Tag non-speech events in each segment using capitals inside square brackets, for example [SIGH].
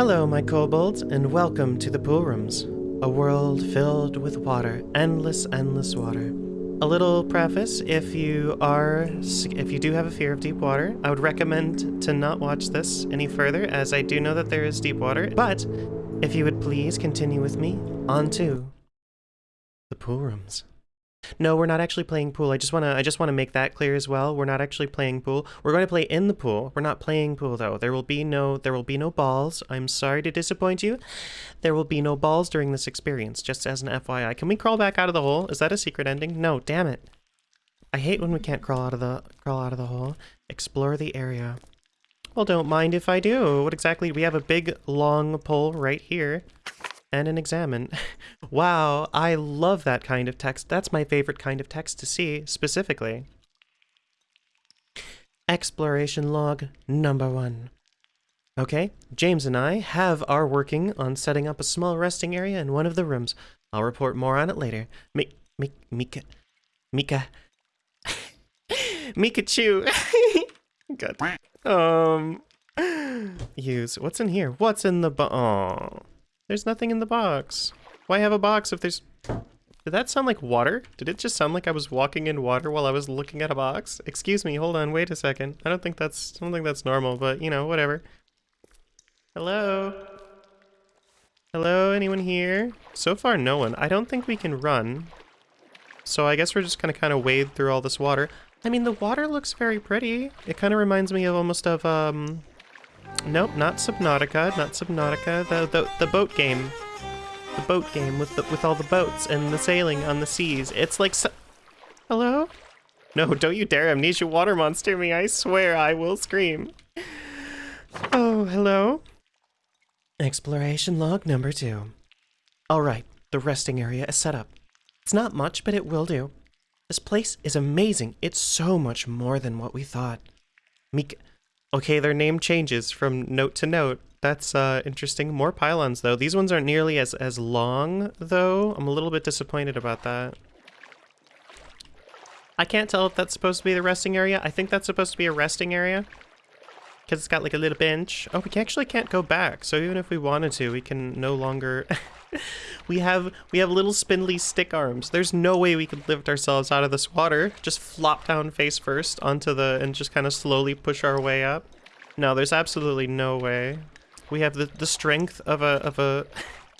Hello, my kobolds, and welcome to the pool rooms. A world filled with water, endless, endless water. A little preface: if you are, if you do have a fear of deep water, I would recommend to not watch this any further, as I do know that there is deep water. But if you would please continue with me on to the pool rooms. No, we're not actually playing pool. I just want to I just want to make that clear as well. We're not actually playing pool. We're going to play in the pool. We're not playing pool though. There will be no there will be no balls. I'm sorry to disappoint you. There will be no balls during this experience, just as an FYI. Can we crawl back out of the hole? Is that a secret ending? No, damn it. I hate when we can't crawl out of the crawl out of the hole. Explore the area. Well, don't mind if I do. What exactly? We have a big long pole right here and an examine. [LAUGHS] wow, I love that kind of text. That's my favorite kind of text to see, specifically. Exploration log number one. Okay, James and I have are working on setting up a small resting area in one of the rooms. I'll report more on it later. Mi Mi Mika Mika [LAUGHS] Mikachu. [LAUGHS] Good. Um use what's in here? What's in the oh there's nothing in the box. Why have a box if there's... Did that sound like water? Did it just sound like I was walking in water while I was looking at a box? Excuse me, hold on, wait a second. I don't think that's I don't think that's normal, but you know, whatever. Hello? Hello, anyone here? So far no one. I don't think we can run. So I guess we're just gonna kinda wade through all this water. I mean the water looks very pretty. It kinda reminds me of almost of um Nope, not Subnautica, not Subnautica. The, the the boat game, the boat game with the with all the boats and the sailing on the seas. It's like, hello? No, don't you dare amnesia water monster me! I swear I will scream. Oh, hello. Exploration log number two. All right, the resting area is set up. It's not much, but it will do. This place is amazing. It's so much more than what we thought. Mika. Okay, their name changes from note to note. That's uh, interesting. More pylons, though. These ones aren't nearly as, as long, though. I'm a little bit disappointed about that. I can't tell if that's supposed to be the resting area. I think that's supposed to be a resting area. Because it's got like a little bench. Oh, we actually can't go back. So even if we wanted to, we can no longer... [LAUGHS] [LAUGHS] we have we have little spindly stick arms. There's no way we could lift ourselves out of this water. Just flop down face first onto the and just kind of slowly push our way up. No, there's absolutely no way. We have the the strength of a of a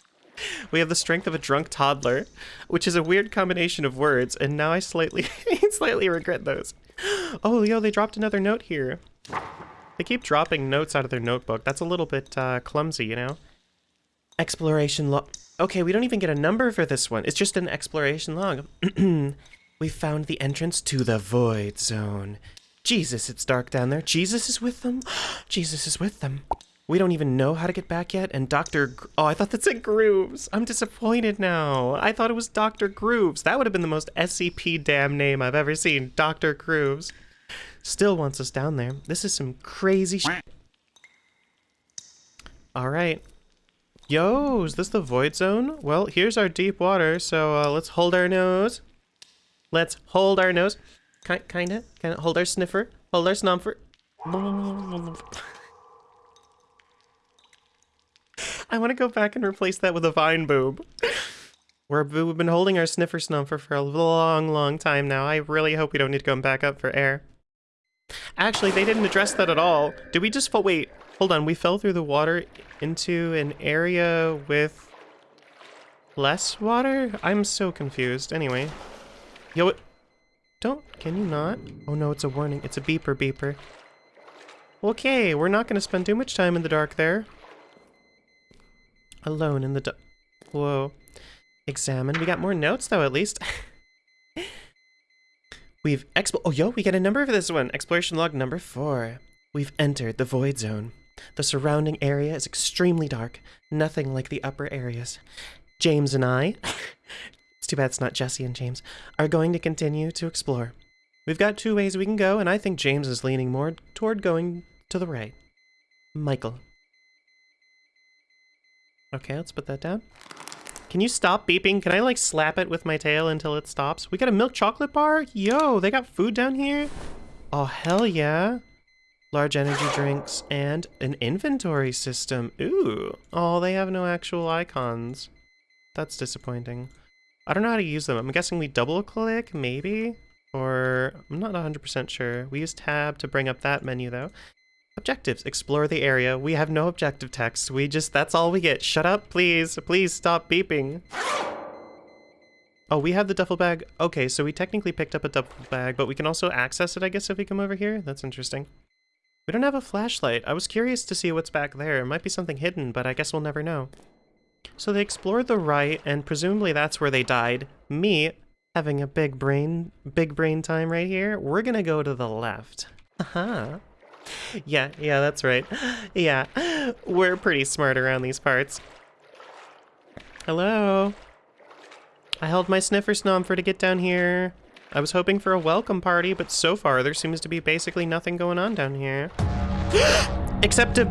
[LAUGHS] we have the strength of a drunk toddler, which is a weird combination of words, and now I slightly [LAUGHS] slightly regret those. [GASPS] Oh, yo, they dropped another note here. They keep dropping notes out of their notebook. That's a little bit uh, clumsy, you know? Exploration log. Okay, we don't even get a number for this one. It's just an exploration log. [CLEARS THROAT] we found the entrance to the Void Zone. Jesus, it's dark down there. Jesus is with them? [GASPS] Jesus is with them. We don't even know how to get back yet, and Dr. oh, I thought that said Grooves. I'm disappointed now. I thought it was Dr. Grooves. That would have been the most SCP damn name I've ever seen. Dr. Grooves. Still wants us down there. This is some crazy shit. Alright. Yo, is this the void zone? Well, here's our deep water, so uh, let's hold our nose. Let's hold our nose. Ki kinda. Kinda. Hold our sniffer. Hold our snumfer. I want to go back and replace that with a vine boom. We're, we've been holding our sniffer snumfer for a long, long time now. I really hope we don't need to come back up for air. Actually, they didn't address that at all. Did we just fall? Wait, hold on. We fell through the water into an area with less water? I'm so confused. Anyway. Yo, it, don't, can you not? Oh no, it's a warning. It's a beeper beeper. Okay, we're not going to spend too much time in the dark there. Alone in the dark. Whoa. Examine. We got more notes though, at least. [LAUGHS] We've expo- Oh, yo, we get a number for this one. Exploration log number four. We've entered the void zone. The surrounding area is extremely dark, nothing like the upper areas. James and I, it's [LAUGHS] too bad it's not Jesse and James, are going to continue to explore. We've got two ways we can go, and I think James is leaning more toward going to the right. Michael. Okay, let's put that down. Can you stop beeping? Can I like slap it with my tail until it stops? We got a milk chocolate bar? Yo, they got food down here? Oh, hell yeah. Large energy drinks, and an inventory system. Ooh. Oh, they have no actual icons. That's disappointing. I don't know how to use them. I'm guessing we double click, maybe? Or, I'm not 100% sure. We use tab to bring up that menu, though. Objectives. Explore the area. We have no objective text. We just, that's all we get. Shut up, please. Please stop beeping. Oh, we have the duffel bag. Okay, so we technically picked up a duffel bag, but we can also access it, I guess, if we come over here. That's interesting. We don't have a flashlight. I was curious to see what's back there. It might be something hidden, but I guess we'll never know. So they explored the right, and presumably that's where they died. Me, having a big brain, big brain time right here, we're gonna go to the left. Uh-huh. yeah, yeah, that's right. [GASPS] Yeah, [GASPS] we're pretty smart around these parts. Hello? I held my sniffer snomper to get down here. I was hoping for a welcome party, but so far there seems to be basically nothing going on down here. [GASPS] Except a...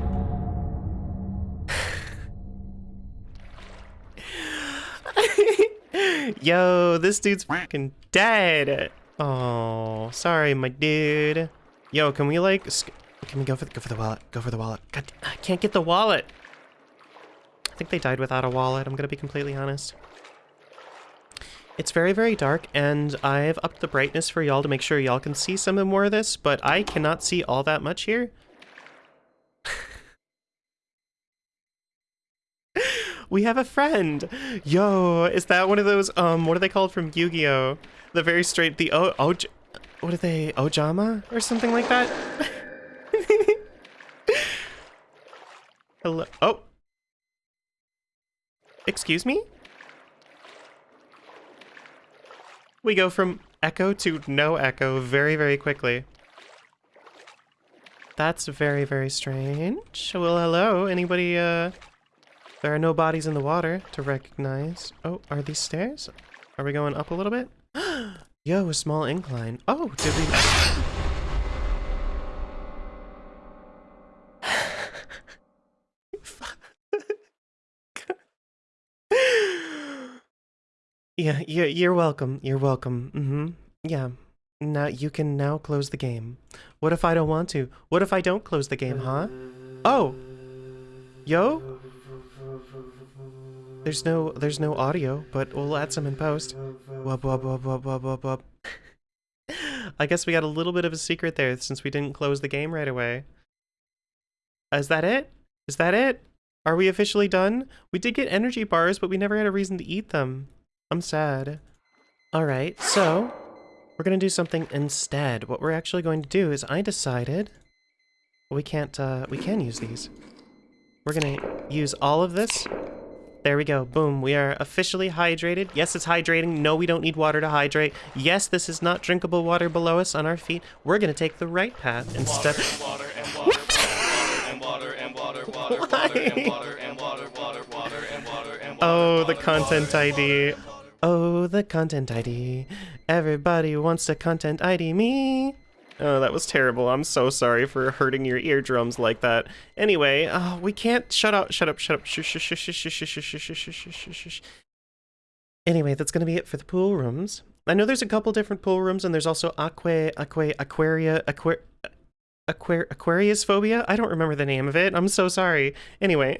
[LAUGHS] Yo, this dude's fucking dead. Oh, sorry, my dude. Yo, can we like... Can we go for the, go for the wallet? Go for the wallet. God, I can't get the wallet. I think they died without a wallet, I'm gonna be completely honest. It's very, very dark, and I've upped the brightness for y'all to make sure y'all can see some more of this, but I cannot see all that much here. [LAUGHS] we have a friend! Yo, is that one of those, um, what are they called from Yu-Gi-Oh? The very straight, the O, oh, what are they, Ojama? Or something like that? [LAUGHS] Hello, oh! Excuse me? We go from echo to no echo very, very quickly. That's very, very strange. Well, hello. Anybody, uh... There are no bodies in the water to recognize. Oh, are these stairs? Are we going up a little bit? [GASPS] Yo, a small incline. Oh, did we... Yeah, you're, you're welcome. You're welcome. Mm-hmm. Yeah. Now you can now close the game. What if I don't want to? What if I don't close the game, huh? Oh. Yo? There's no there's no audio, but we'll add some in post. Wub wub wub wub wub wub wub. [LAUGHS] I guess we got a little bit of a secret there since we didn't close the game right away. Is that it? Is that it? Are we officially done? We did get energy bars, but we never had a reason to eat them. I'm sad. Alright, so we're going to do something instead. What we're actually going to do is I decided we can't, uh, we can use these. We're going to use all of this. There we go. Boom. We are officially hydrated. Yes, it's hydrating. No, we don't need water to hydrate. Yes, this is not drinkable water below us on our feet. We're going to take the right path instead. Water, water, and water, and water, and water, and water, water, and water, and water, water, water, and water, and water. Oh, the content ID. Oh, the content ID. Everybody wants to content ID me. Oh, that was terrible. I'm so sorry for hurting your eardrums like that. Anyway, oh, we can't shut up, shut up, shut up. Shush, shush, shush, shush, shush, shush, shush. Anyway, that's going to be it for the pool rooms. I know there's a couple different pool rooms, and there's also aqua, aqua, aquaria, aqua, aqua, aquarius phobia. I don't remember the name of it. I'm so sorry. Anyway.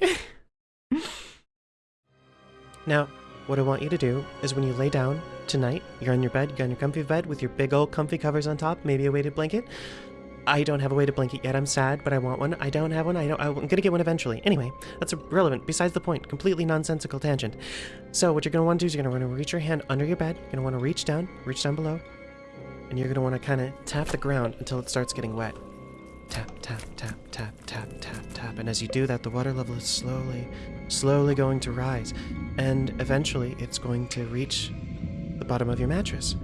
now, what I want you to do is when you lay down tonight, you're on your bed, you're on your comfy bed with your big old comfy covers on top, maybe a weighted blanket. I don't have a weighted blanket yet. I'm sad, but I want one. I don't have one. I don't. I'm gonna get one eventually. Anyway, that's irrelevant. Besides the point. Completely nonsensical tangent. So what you're gonna want to do is you're gonna want to reach your hand under your bed. You're gonna want to reach down, reach down below, and you're gonna want to kind of tap the ground until it starts getting wet. Tap, tap, tap, tap, tap, tap, tap. And as you do that, the water level is slowly, slowly going to rise. And eventually, it's going to reach the bottom of your mattress.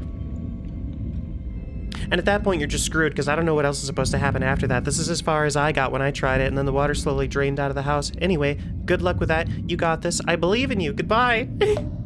And at that point, you're just screwed because I don't know what else is supposed to happen after that. This is as far as I got when I tried it, and then the water slowly drained out of the house. Anyway, good luck with that. You got this. I believe in you. Goodbye. [LAUGHS]